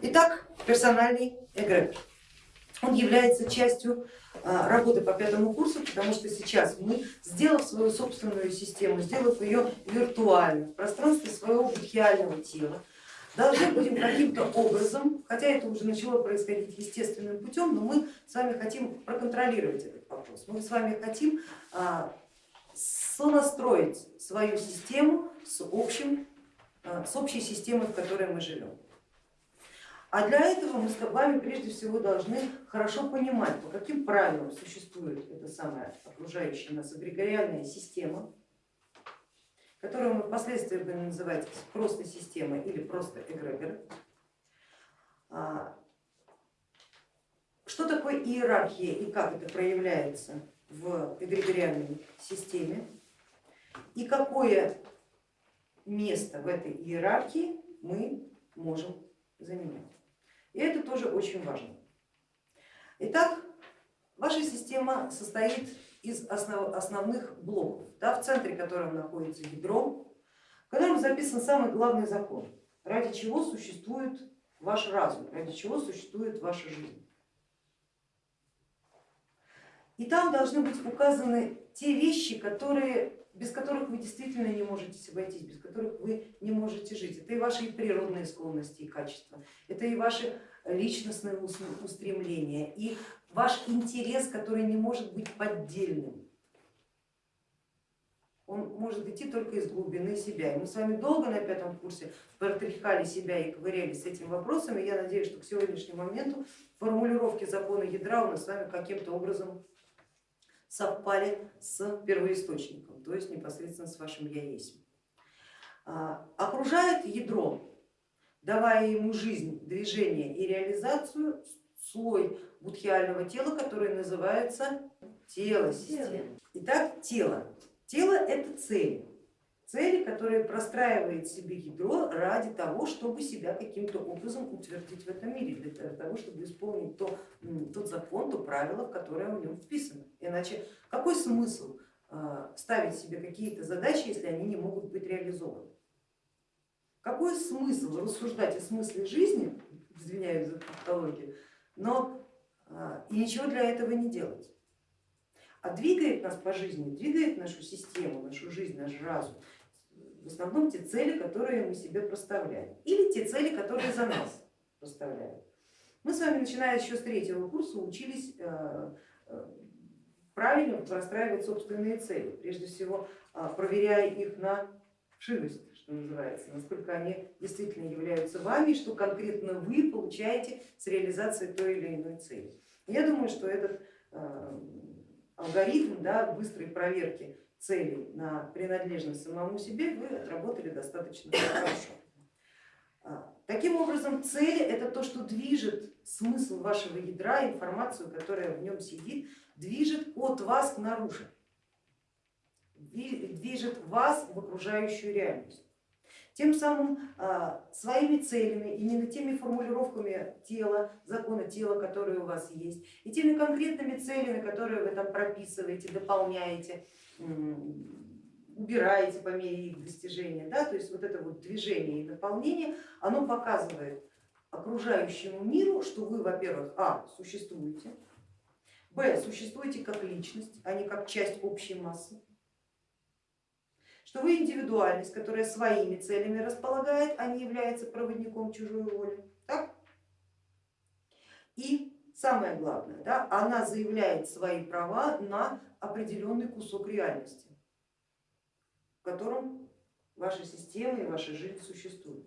Итак, персональный эгрегор. Он является частью а, работы по пятому курсу, потому что сейчас мы, сделав свою собственную систему, сделав ее виртуально в пространстве своего будхиального тела, должны будем каким-то образом, хотя это уже начало происходить естественным путем, но мы с вами хотим проконтролировать этот вопрос. Мы с вами хотим а, сонастроить свою систему с, общим, а, с общей системой, в которой мы живем. А для этого мы с вами прежде всего должны хорошо понимать, по каким правилам существует эта самая окружающая нас эгрегориальная система, которую мы впоследствии будем называть просто системой или просто эгрегор. А, что такое иерархия и как это проявляется в эгрегориальной системе и какое место в этой иерархии мы можем занимать. И это тоже очень важно. Итак, ваша система состоит из основ, основных блоков, да, в центре которого находится ядро, в котором записан самый главный закон, ради чего существует ваш разум, ради чего существует ваша жизнь. И там должны быть указаны те вещи, которые без которых вы действительно не можете обойтись, без которых вы не можете жить. Это и ваши природные склонности и качества, это и ваши личностные устремления, и ваш интерес, который не может быть поддельным. Он может идти только из глубины себя. И мы с вами долго на пятом курсе протряхали себя и ковырялись с этими вопросами. Я надеюсь, что к сегодняшнему моменту формулировки закона ядра у нас с вами каким-то образом совпали с первоисточником, то есть непосредственно с вашим я есть. А, окружает ядро, давая ему жизнь, движение и реализацию, слой будхиального тела, который называется тело системы. Итак, тело. Тело это цель цели, которые простраивает себе ядро ради того, чтобы себя каким-то образом утвердить в этом мире, для того, чтобы исполнить то, тот закон, то правило, которое в нем вписано. Иначе какой смысл а, ставить себе какие-то задачи, если они не могут быть реализованы? Какой смысл рассуждать о смысле жизни, извиняюсь за тавтологию, но а, и ничего для этого не делать? А двигает нас по жизни, двигает нашу систему, нашу жизнь, наш разум в основном те цели, которые мы себе проставляем, или те цели, которые за нас проставляют. Мы с вами, начиная еще с третьего курса, учились э, э, правильно простраивать собственные цели, прежде всего э, проверяя их на вшивость, что называется, насколько они действительно являются вами, что конкретно вы получаете с реализацией той или иной цели. Я думаю, что этот алгоритм да, быстрой проверки целей на принадлежность самому себе вы отработали достаточно хорошо. А, таким образом, цели это то, что движет смысл вашего ядра, информацию, которая в нем сидит, движет от вас к наружу, движет вас в окружающую реальность. Тем самым а, своими целями, именно теми формулировками тела, закона тела, которые у вас есть, и теми конкретными целями, которые вы там прописываете, дополняете, убираете по мере их достижения. Да? То есть вот это вот движение и наполнение, оно показывает окружающему миру, что вы, во-первых, а, существуете, б, существуете как личность, а не как часть общей массы, что вы индивидуальность, которая своими целями располагает, а не является проводником чужой воли. Так? И самое главное, да, она заявляет свои права на определенный кусок реальности, в котором ваша система и ваша жизнь существуют.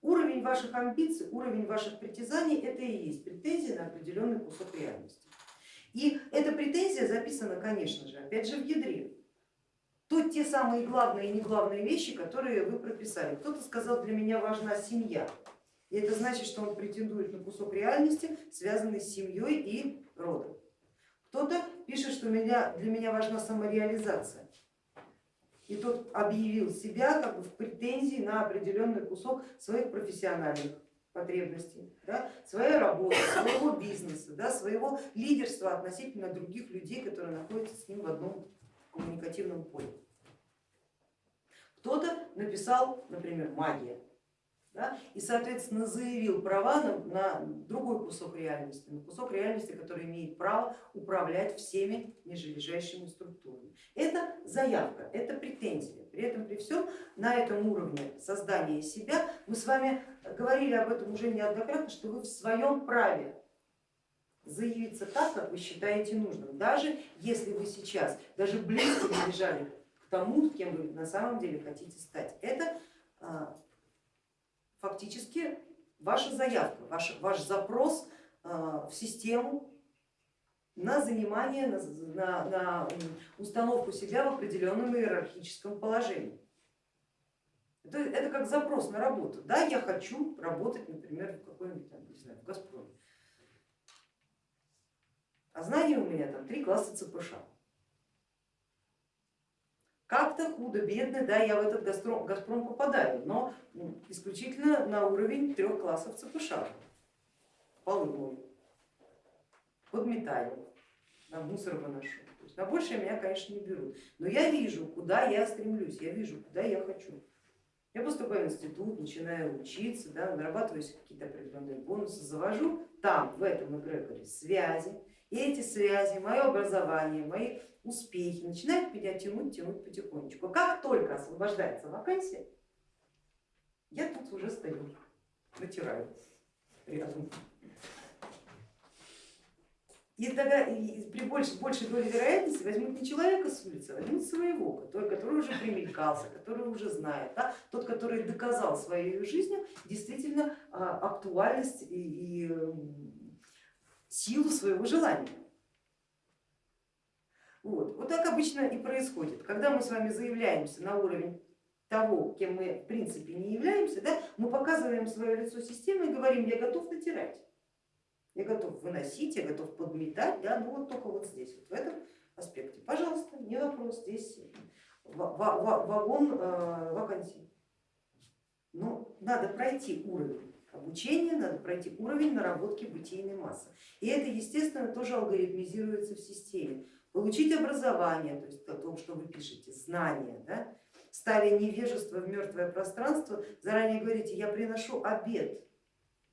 Уровень ваших амбиций, уровень ваших притязаний это и есть претензия на определенный кусок реальности. И эта претензия записана, конечно же, опять же в ядре. Тут те самые главные и не главные вещи, которые вы прописали. Кто-то сказал, для меня важна семья. И это значит, что он претендует на кусок реальности, связанный с семьей и родом. Кто-то пишет, что для меня важна самореализация. И тот объявил себя как бы в претензии на определенный кусок своих профессиональных потребностей, да, своей работы, своего бизнеса, да, своего лидерства относительно других людей, которые находятся с ним в одном коммуникативном поле. Кто-то написал, например, магия, да, и соответственно заявил права на, на другой кусок реальности, на кусок реальности, который имеет право управлять всеми нижележащими структурами. Это заявка, это претензия. При этом при всем на этом уровне создания себя мы с вами говорили об этом уже неоднократно, что вы в своем праве заявиться так, как вы считаете нужным, даже если вы сейчас даже близко не лежали к тому, кем вы на самом деле хотите стать. Это а, фактически ваша заявка, ваш, ваш запрос а, в систему на занимание, на, на, на установку себя в определенном иерархическом положении. Это, это как запрос на работу. Да, я хочу работать, например, в какой-нибудь, не знаю, Газпроме. А знания у меня там три класса ЦПШ. Как-то худо-бедно, да, я в этот Газпром, Газпром попадаю, но исключительно на уровень трех классов ЦПШ. Полы мою, подметаю, на мусор выношу. То есть на большее меня, конечно, не берут. Но я вижу, куда я стремлюсь, я вижу, куда я хочу. Я поступаю в институт, начинаю учиться, да, нарабатываю какие-то определенные бонусы, завожу там, в этом эгрегоре связи, и эти связи, мое образование, мои успехи начинают меня тянуть, тянуть потихонечку. Как только освобождается вакансия, я тут уже стою, натираю рядом. И тогда и при большей, большей доле вероятности возьмут не человека с улицы, а возьмут своего, который, который уже примелькался, который уже знает, да? тот, который доказал своей жизнью действительно а, актуальность и, и силу своего желания. Вот. вот так обычно и происходит. Когда мы с вами заявляемся на уровень того, кем мы в принципе не являемся, да, мы показываем свое лицо системы и говорим, я готов натирать, я готов выносить, я готов подметать, да, ну вот только вот здесь, вот в этом аспекте. Пожалуйста, не вопрос, здесь вагон э, вакансий. Но надо пройти уровень обучения, надо пройти уровень наработки бытийной массы. И это, естественно, тоже алгоритмизируется в системе. Получить образование, то есть о том, что вы пишете, знания, да? ставя невежество в мертвое пространство, заранее говорите, я приношу обед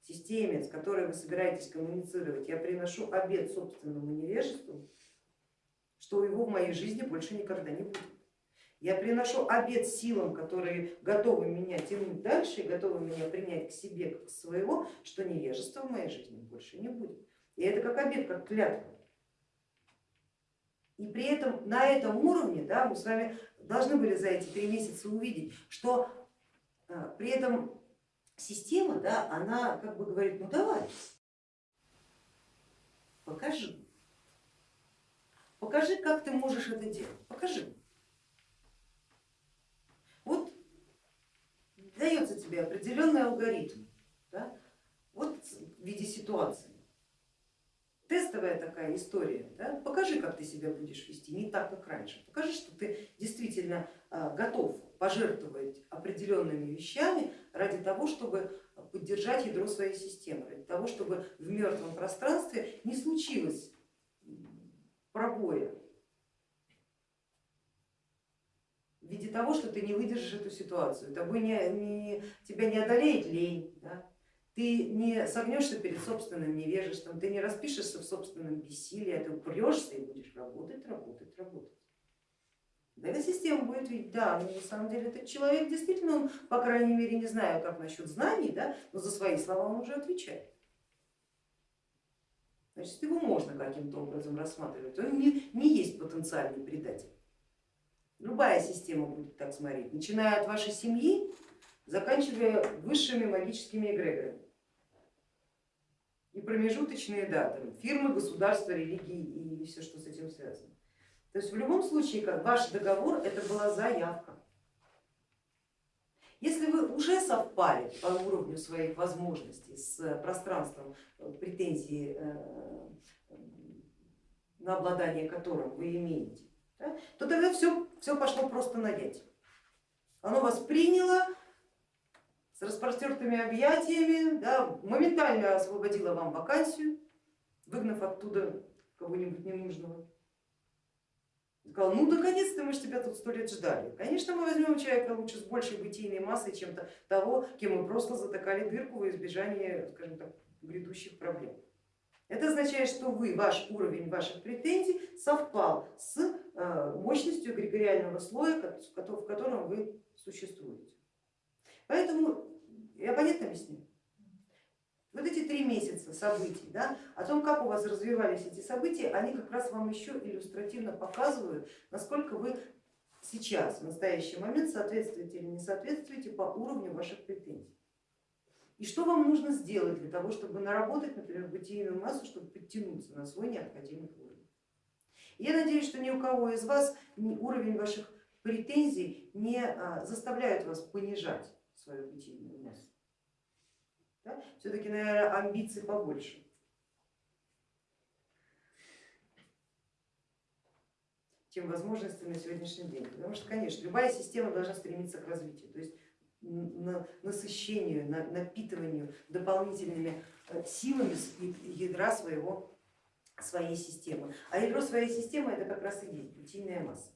системе, с которой вы собираетесь коммуницировать, я приношу обед собственному невежеству, что его в моей жизни больше никогда не будет. Я приношу обед силам, которые готовы меня тянуть дальше готовы меня принять к себе, как своего, что невежества в моей жизни больше не будет. И это как обед, как клятва. И при этом на этом уровне да, мы с вами должны были за эти три месяца увидеть, что э, при этом система, да, она как бы говорит, ну давай, покажи, покажи, как ты можешь это делать, покажи. Вот дается тебе определенный алгоритм, да, вот в виде ситуации. Тестовая такая история, да? покажи, как ты себя будешь вести, не так, как раньше. Покажи, что ты действительно а, готов пожертвовать определенными вещами ради того, чтобы поддержать ядро своей системы, ради того, чтобы в мертвом пространстве не случилось пробоя, в виде того, что ты не выдержишь эту ситуацию, тобой не, не, тебя не одолеет лень, да? ты не согнешься перед собственным невежеством, ты не распишешься в собственном бессилии, а ты упрешься и будешь работать, работать, работать. Да, эта система будет видеть, да, но на самом деле этот человек действительно, он, по крайней мере, не знаю, как насчет знаний, да, но за свои слова он уже отвечает. Значит, его можно каким-то образом рассматривать, он не, не есть потенциальный предатель. Любая система будет так смотреть, начиная от вашей семьи, заканчивая высшими магическими эгрегорами. И промежуточные даты, фирмы, государства, религии и все, что с этим связано. То есть в любом случае как ваш договор это была заявка. Если вы уже совпали по уровню своих возможностей с пространством э, претензий, э, на обладание которым вы имеете, да, то тогда все, все пошло просто на ять. Оно вас приняло с распростертыми объятиями, да, моментально освободило вам вакансию, выгнав оттуда кого-нибудь ненужного. Сказал, ну наконец-то мы же тебя тут сто лет ждали. Конечно, мы возьмем человека лучше с большей бытийной массой, чем -то того, кем мы просто затыкали дырку во избежание, скажем так, грядущих проблем. Это означает, что вы, ваш уровень ваших претензий совпал с мощностью эгрегориального слоя, в котором вы существуете. Поэтому я понятно объясню? Вот эти три месяца событий, да, о том, как у вас развивались эти события, они как раз вам еще иллюстративно показывают, насколько вы сейчас, в настоящий момент, соответствуете или не соответствуете по уровню ваших претензий. И что вам нужно сделать для того, чтобы наработать, например, бытийную массу, чтобы подтянуться на свой необходимый уровень. Я надеюсь, что ни у кого из вас уровень ваших претензий не а, заставляет вас понижать свою бытийную массу. Да? Все-таки, наверное, амбиций побольше. чем возможности на сегодняшний день. Потому что, конечно, любая система должна стремиться к развитию, то есть насыщению, напитыванию дополнительными э, силами ядра своего, своей системы. А ядро своей системы это как раз и есть бытийная масса.